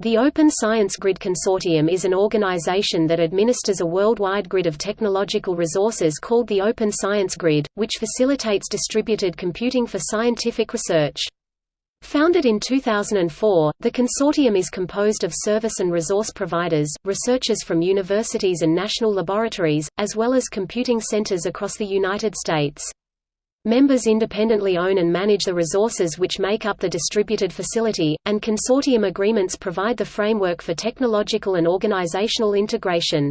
The Open Science Grid Consortium is an organization that administers a worldwide grid of technological resources called the Open Science Grid, which facilitates distributed computing for scientific research. Founded in 2004, the consortium is composed of service and resource providers, researchers from universities and national laboratories, as well as computing centers across the United States. Members independently own and manage the resources which make up the distributed facility, and consortium agreements provide the framework for technological and organizational integration.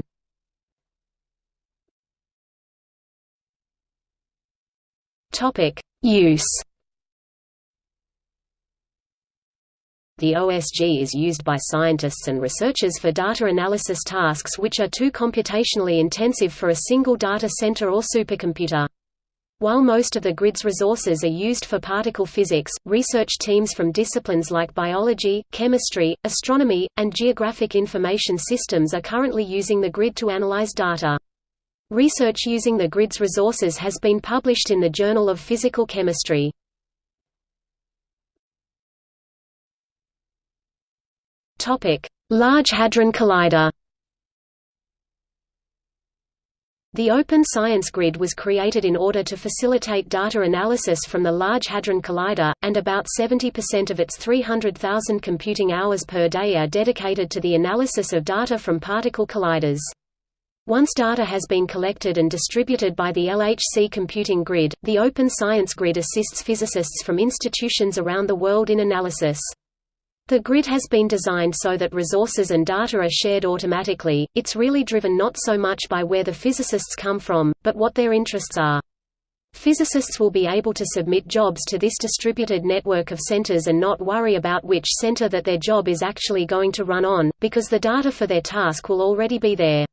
Use The OSG is used by scientists and researchers for data analysis tasks which are too computationally intensive for a single data center or supercomputer. While most of the grid's resources are used for particle physics, research teams from disciplines like biology, chemistry, astronomy, and geographic information systems are currently using the grid to analyze data. Research using the grid's resources has been published in the Journal of Physical Chemistry. Large Hadron Collider The Open Science Grid was created in order to facilitate data analysis from the Large Hadron Collider, and about 70% of its 300,000 computing hours per day are dedicated to the analysis of data from particle colliders. Once data has been collected and distributed by the LHC computing grid, the Open Science Grid assists physicists from institutions around the world in analysis. The grid has been designed so that resources and data are shared automatically, it's really driven not so much by where the physicists come from, but what their interests are. Physicists will be able to submit jobs to this distributed network of centers and not worry about which center that their job is actually going to run on, because the data for their task will already be there.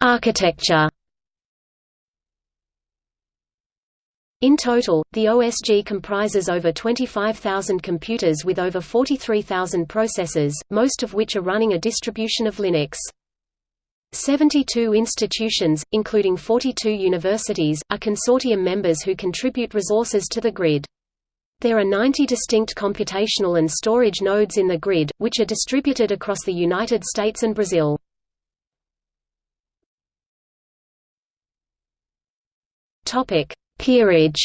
Architecture In total, the OSG comprises over 25,000 computers with over 43,000 processors, most of which are running a distribution of Linux. 72 institutions, including 42 universities, are consortium members who contribute resources to the grid. There are 90 distinct computational and storage nodes in the grid, which are distributed across the United States and Brazil. Topic: Peerage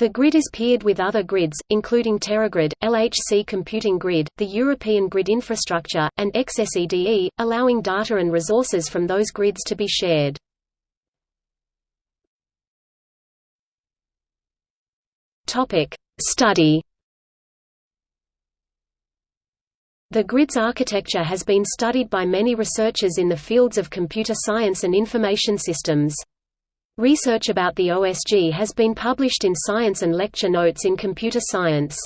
The grid is peered with other grids, including TeraGrid, LHC Computing Grid, the European Grid Infrastructure, and XSEDE, allowing data and resources from those grids to be shared. Study The grid's architecture has been studied by many researchers in the fields of computer science and information systems. Research about the OSG has been published in Science and lecture notes in computer science.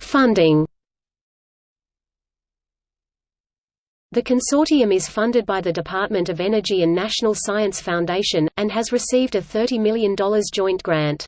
Funding The consortium is funded by the Department of Energy and National Science Foundation, and has received a $30 million joint grant.